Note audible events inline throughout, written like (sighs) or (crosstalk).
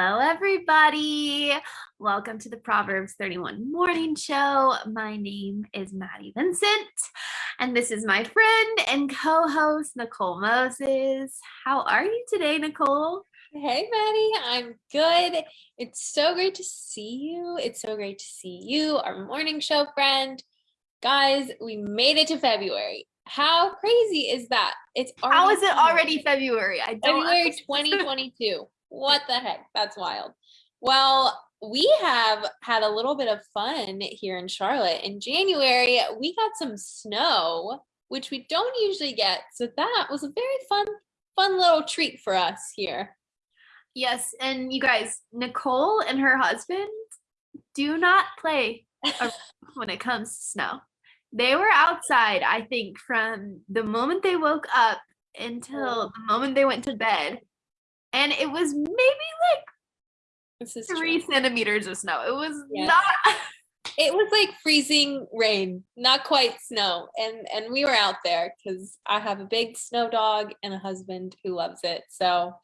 Hello, everybody. Welcome to the Proverbs 31 Morning Show. My name is Maddie Vincent, and this is my friend and co host, Nicole Moses. How are you today, Nicole? Hey, Maddie. I'm good. It's so great to see you. It's so great to see you, our morning show friend. Guys, we made it to February. How crazy is that? It's How is it already February? I don't February 2022. (laughs) what the heck? That's wild. Well, we have had a little bit of fun here in Charlotte. In January, we got some snow, which we don't usually get. So that was a very fun, fun little treat for us here. Yes, and you guys, Nicole and her husband do not play (laughs) when it comes to snow. They were outside, I think, from the moment they woke up until oh. the moment they went to bed and it was maybe like this is three true. centimeters of snow. It was not. (laughs) it was like freezing rain, not quite snow, and and we were out there because I have a big snow dog and a husband who loves it. So,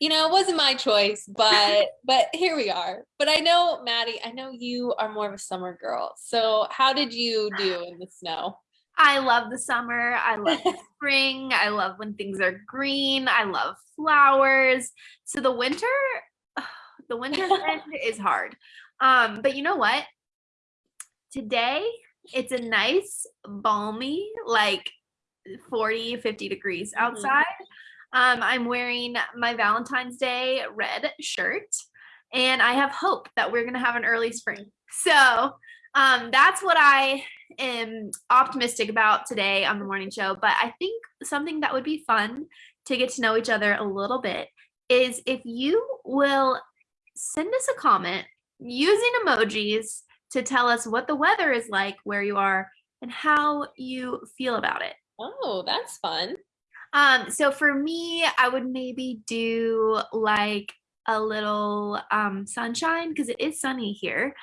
you know, it wasn't my choice, but (laughs) but here we are. But I know, Maddie, I know you are more of a summer girl. So, how did you do in the snow? I love the summer. I love the (laughs) spring. I love when things are green. I love flowers. So the winter, (sighs) the winter (laughs) is hard. Um, but you know what? Today it's a nice balmy like 40 50 degrees mm-hmm. outside. Mm-hmm. Um, I'm wearing my Valentine's Day red shirt and I have hope that we're gonna have an early spring. So um, that's what I am optimistic about today on the morning show. But I think something that would be fun to get to know each other a little bit is if you will send us a comment using emojis to tell us what the weather is like where you are and how you feel about it. Oh, that's fun. Um, so for me, I would maybe do like a little um, sunshine because it is sunny here,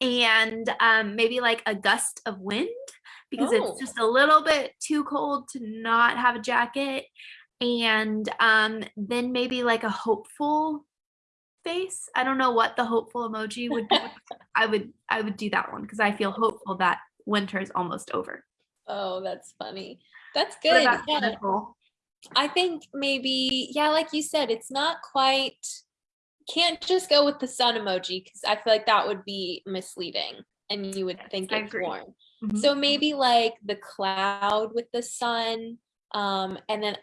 and um, maybe like a gust of wind because oh. it's just a little bit too cold to not have a jacket. And um, then maybe like a hopeful face. I don't know what the hopeful emoji would be. (laughs) I would I would do that one because I feel hopeful that winter is almost over. Oh, that's funny. That's good. Yeah. I think maybe, yeah, like you said, it's not quite can't just go with the sun emoji because I feel like that would be misleading and you would think it's warm. Mm-hmm. So maybe like the cloud with the sun. Um, and then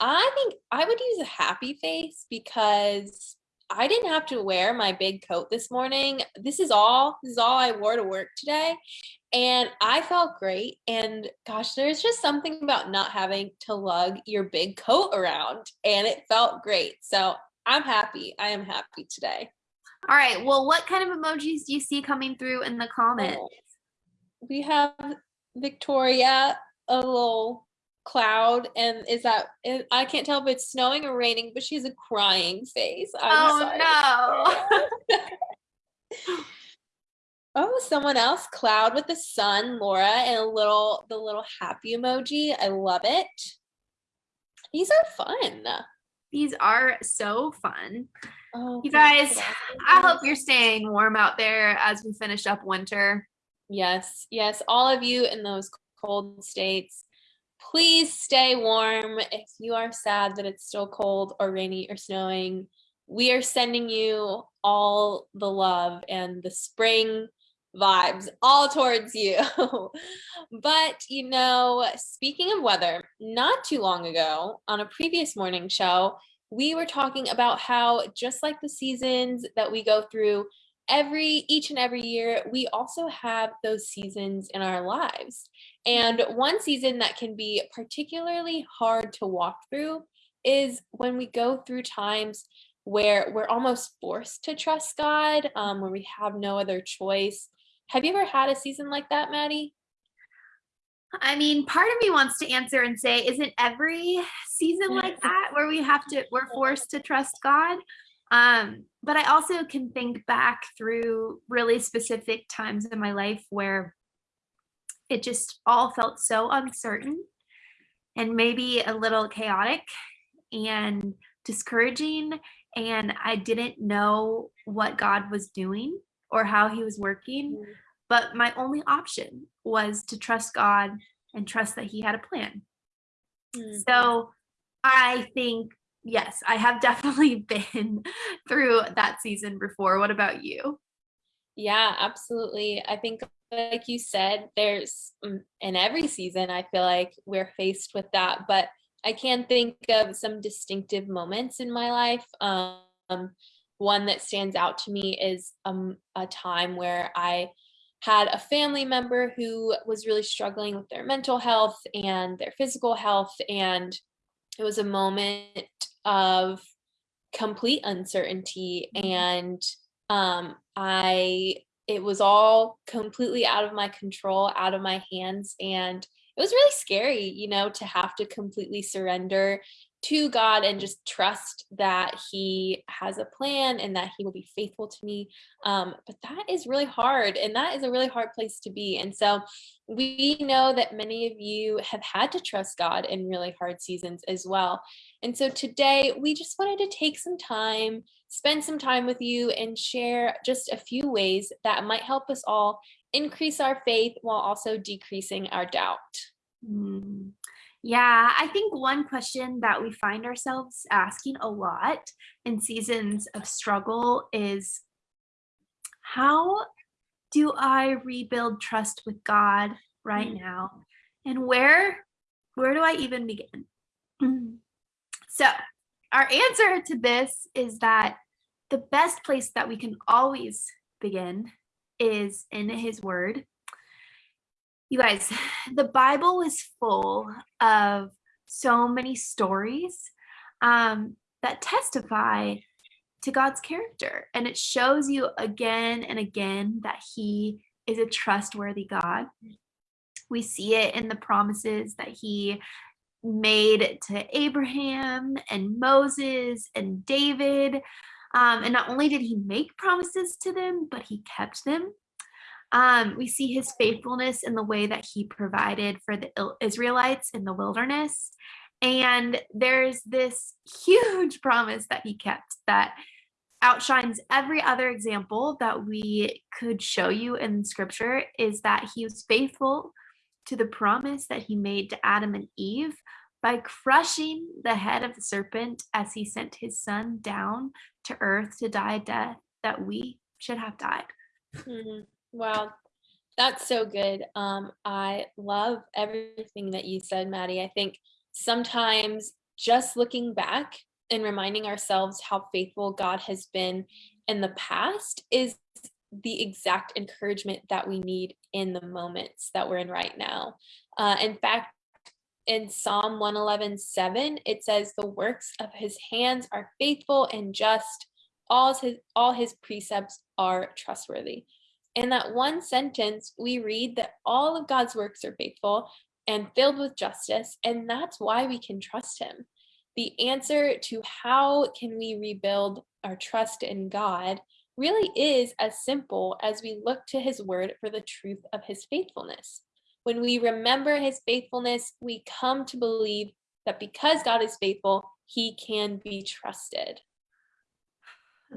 I think I would use a happy face because I didn't have to wear my big coat this morning. This is all this is all I wore to work today. And I felt great. And gosh, there's just something about not having to lug your big coat around. And it felt great. So I'm happy. I am happy today. All right. Well, what kind of emojis do you see coming through in the comments? Oh, we have Victoria, a little cloud, and is that I can't tell if it's snowing or raining, but she's a crying face. I'm oh no. (laughs) oh, someone else, cloud with the sun, Laura, and a little the little happy emoji. I love it. These are fun. These are so fun. Oh, you guys, I hope you're staying warm out there as we finish up winter. Yes, yes, all of you in those cold states, please stay warm. If you are sad that it's still cold or rainy or snowing, we are sending you all the love and the spring vibes all towards you. (laughs) but, you know, speaking of weather, not too long ago on a previous morning show, we were talking about how just like the seasons that we go through every each and every year, we also have those seasons in our lives. And one season that can be particularly hard to walk through is when we go through times where we're almost forced to trust God, um, where we have no other choice. Have you ever had a season like that, Maddie? I mean, part of me wants to answer and say, isn't every season like that where we have to, we're forced to trust God? Um, but I also can think back through really specific times in my life where it just all felt so uncertain and maybe a little chaotic and discouraging and I didn't know what God was doing or how he was working. But my only option was to trust God and trust that he had a plan. Mm. So I think, yes, I have (laughs) definitely been through that season before. What about you? Yeah, absolutely. I think, like you said, there's mm, in every season, I feel like we're faced with that. But I can think of some distinctive moments in my life. Um, one that stands out to me is um, a time where I had a family member who was really struggling with their mental health and their physical health. And it was a moment of complete uncertainty. And um, I, it was all completely out of my control, out of my hands. And it was really scary, you know, to have to completely surrender to God and just trust that He has a plan and that He will be faithful to me. Um, but that is really hard, and that is a really hard place to be. And so we know that many of you have had to trust God in really hard seasons as well. And so today we just wanted to take some time, spend some time with you, and share just a few ways that might help us all increase our faith while also decreasing our doubt. Mm. Yeah, I think one question that we find ourselves asking a lot in seasons of struggle is how do I rebuild trust with God right Mm. now? And where where do I even begin? So, our answer to this is that the best place that we can always begin is in his word. You guys, (sighs) the Bible is full of so many stories um, that testify to God's character. And it shows you again and again that He is a trustworthy God. We see it in the promises that He made to Abraham and Moses and David. Um, and not only did He make promises to them, but He kept them. Um, we see his faithfulness in the way that he provided for the Israelites in the wilderness. And there's this (laughs) huge promise that he kept that outshines every other example that we could show you in scripture is that he was faithful to the promise that he made to Adam and Eve by crushing the head of the serpent as he sent his son down to earth to die a death that we should have died. Mhm. Wow, that's so good. Um, I love everything that you said, Maddie. I think sometimes just looking back and reminding ourselves how faithful God has been in the past is the exact encouragement that we need in the moments that we're in right now. Uh, in fact, in Psalm 111, 7, it says, The works of his hands are faithful and just, all his, all his precepts are trustworthy. In that one sentence, we read that all of God's works are faithful and filled with justice, and that's why we can trust him. The answer to how can we rebuild our trust in God really is as simple as we look to his word for the truth of his faithfulness. When we remember his faithfulness, we come to believe that because God is faithful, he can be trusted.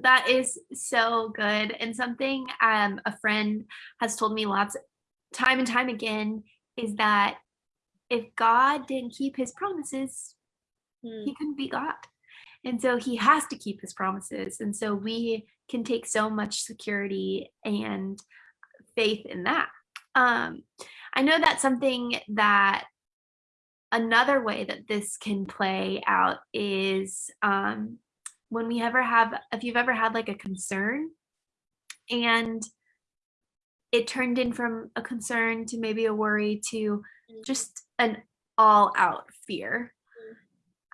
That is so good. And something um, a friend has told me lots time and time again is that if God didn't keep his promises, Hmm. he couldn't be God. And so he has to keep his promises. And so we can take so much security and faith in that. Um, I know that's something that another way that this can play out is um, when we ever have, if you've ever had like a concern and it turned in from a concern to maybe a worry to Mm. just an all out fear.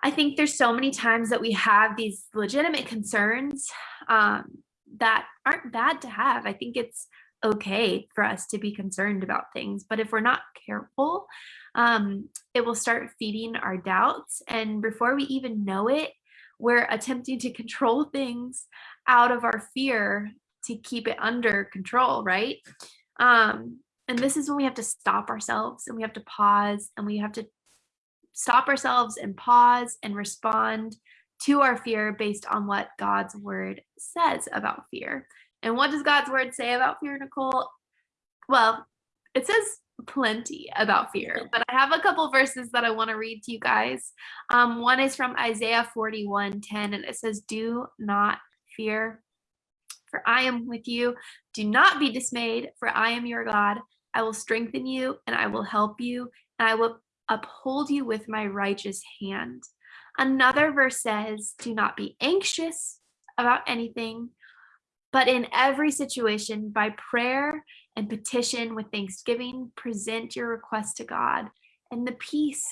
I think there's so many times that we have these legitimate concerns um, that aren't bad to have. I think it's okay for us to be concerned about things, but if we're not careful, um, it will start feeding our doubts. And before we even know it, we're attempting to control things out of our fear to keep it under control, right? Um, and this is when we have to stop ourselves and we have to pause and we have to stop ourselves and pause and respond to our fear based on what God's word says about fear. And what does God's word say about fear, Nicole? Well, it says plenty about fear, but I have a couple verses that I want to read to you guys. Um, one is from Isaiah 41 10, and it says, Do not fear, for I am with you. Do not be dismayed, for I am your God. I will strengthen you and I will help you, and I will uphold you with my righteous hand. Another verse says, Do not be anxious about anything, but in every situation, by prayer and petition with thanksgiving, present your request to God. And the peace,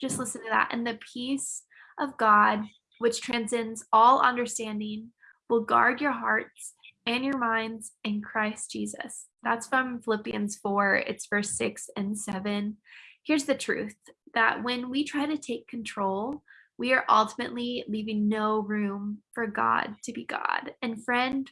just listen to that, and the peace of God, which transcends all understanding, will guard your hearts and your minds in Christ Jesus. That's from Philippians 4, it's verse 6 and 7. Here's the truth that when we try to take control, we are ultimately leaving no room for God to be God. And friend,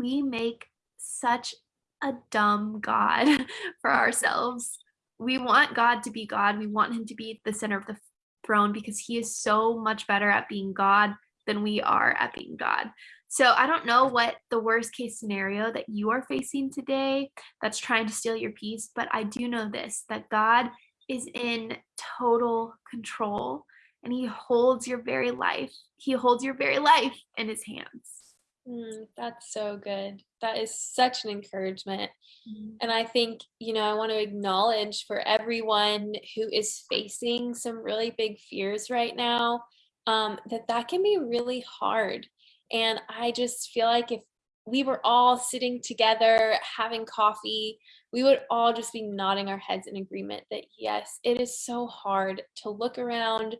we make such a dumb God (laughs) for ourselves. We want God to be God. We want him to be the center of the throne because he is so much better at being God than we are at being God. So I don't know what the worst case scenario that you are facing today that's trying to steal your peace, but I do know this that God is in total control and he holds your very life. He holds your very life in his hands. Mm, that's so good. That is such an encouragement. Mhm. And I think, you know, I want to acknowledge for everyone who is facing some really big fears right now, um, that that can be really hard. And I just feel like if we were all sitting together having coffee, we would all just be nodding our heads in agreement that yes, it is so hard to look around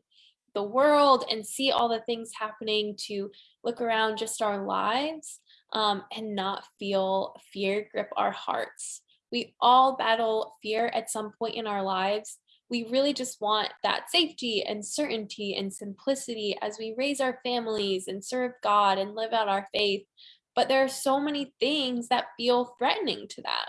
the world and see all the things happening to look around just our lives um, and not feel fear grip our hearts. We all battle fear at some point in our lives. We really just want that safety and certainty and simplicity as we raise our families and serve God and live out our faith. But there are so many things that feel threatening to that.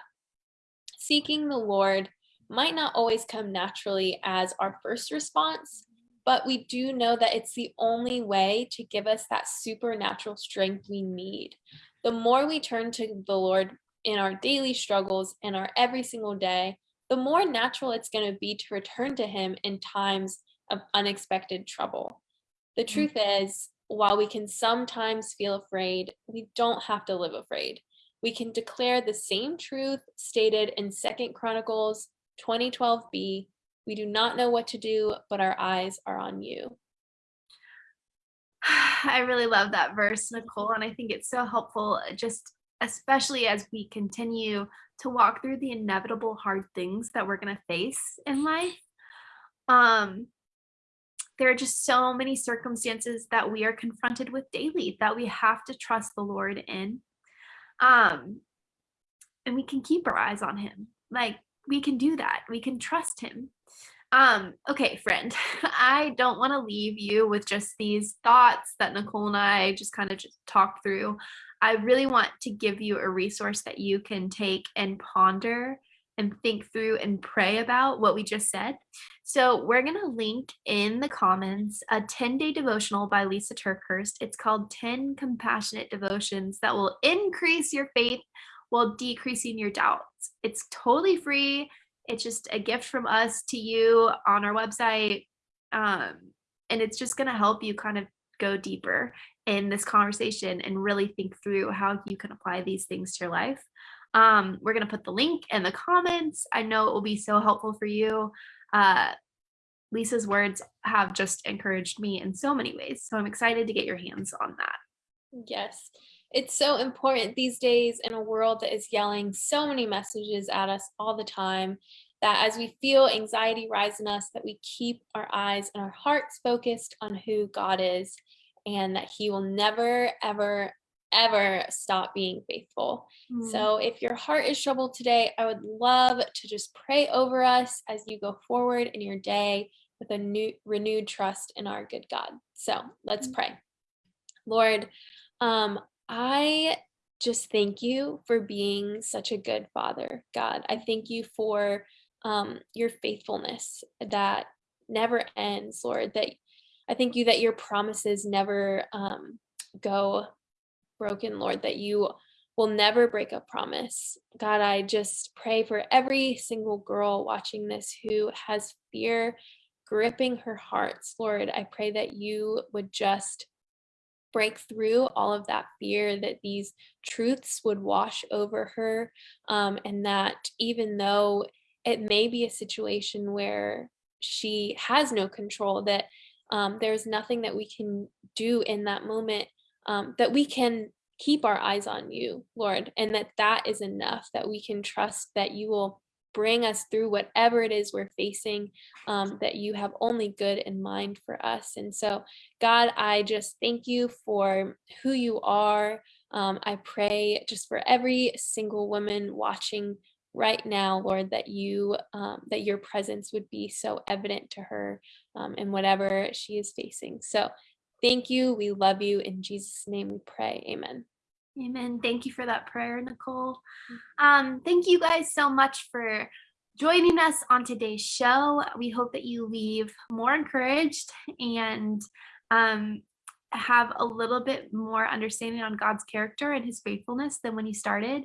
Seeking the Lord might not always come naturally as our first response, but we do know that it's the only way to give us that supernatural strength we need. The more we turn to the Lord in our daily struggles and our every single day, the more natural it's going to be to return to Him in times of unexpected trouble. The mm. truth is, while we can sometimes feel afraid, we don't have to live afraid. We can declare the same truth stated in Second Chronicles 2012b we do not know what to do, but our eyes are on you. (sighs) I really love that verse, Nicole, and I think it's so helpful, uh, just especially as we continue to walk through the inevitable hard things that we're going to face in life. Um, there are just so many circumstances that we are confronted with daily that we have to trust the Lord in. Um, and we can keep our eyes on Him. Like we can do that. We can trust Him. Um, okay, friend, (laughs) I don't want to leave you with just these thoughts that Nicole and I just kind of just talked through. I really want to give you a resource that you can take and ponder and think through and pray about what we just said. So, we're going to link in the comments a 10 day devotional by Lysa TerKeurst. It's called 10 Compassionate Devotions that will increase your faith while decreasing your doubts. It's totally free. It's just a gift from us to you on our website. Um, and it's just going to help you kind of go deeper in this conversation and really think through how you can apply these things to your life. Um, we're going to put the link in the comments. I know it will be so helpful for you. Uh, Lysa's words have just encouraged me in so many ways. So I'm excited to get your hands on that. Yes. It's so important these days in a world that is yelling so many messages at us all the time that as we feel anxiety rise in us that we keep our eyes and our hearts focused on who God is and that he will never ever ever stop being faithful. Mm. So if your heart is troubled today, I would love to just pray over us as you go forward in your day with a new renewed trust in our good God. So, let's Mm. pray. Lord, um, I just thank you for being such a good father, God. I thank you for um, your faithfulness that never ends, Lord, that I thank you that your promises never um, go broken, Lord, that you will never break a promise. God, I just pray for every single girl watching this who has fear gripping her hearts. Lord, I pray that you would just break through all of that fear, that these truths would wash over her, um, and that even though it may be a situation where she has no control, that um, there's nothing that we can do in that moment, um, that we can keep our eyes on you, Lord, and that that is enough, that we can trust that you will bring us through whatever it is we're facing, um, that you have only good in mind for us. And so, God, I just thank you for who you are. Um, I pray just for every single woman watching right now, Lord, that you um, that your presence would be so evident to her um, in whatever she is facing. So, thank you. We love you. In Jesus' name, we pray. Amen. Amen. Thank you for that prayer, Nicole. Um, thank you guys so much for joining us on today's show. We hope that you leave more encouraged and um, have a little bit more understanding on God's character and his faithfulness than when you started.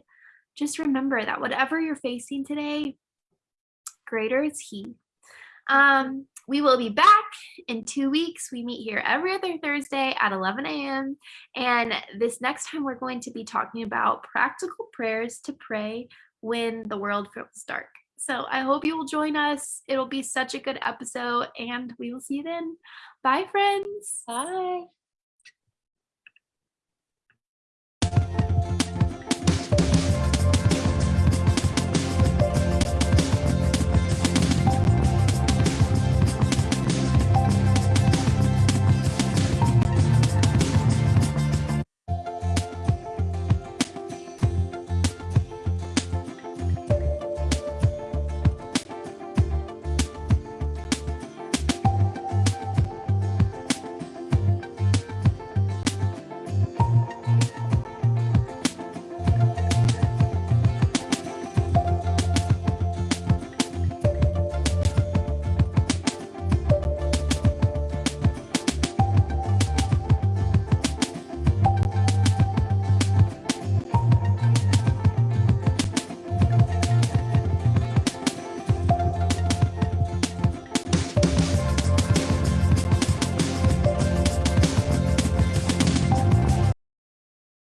Just remember that whatever you're facing today, greater is he. Um, we will be back in two weeks. We meet here every other Thursday at 11 a.m. And this next time, we're going to be talking about practical prayers to pray when the world feels dark. So I hope you will join us. It'll be such a good episode, and we will see you then. Bye, friends. Bye.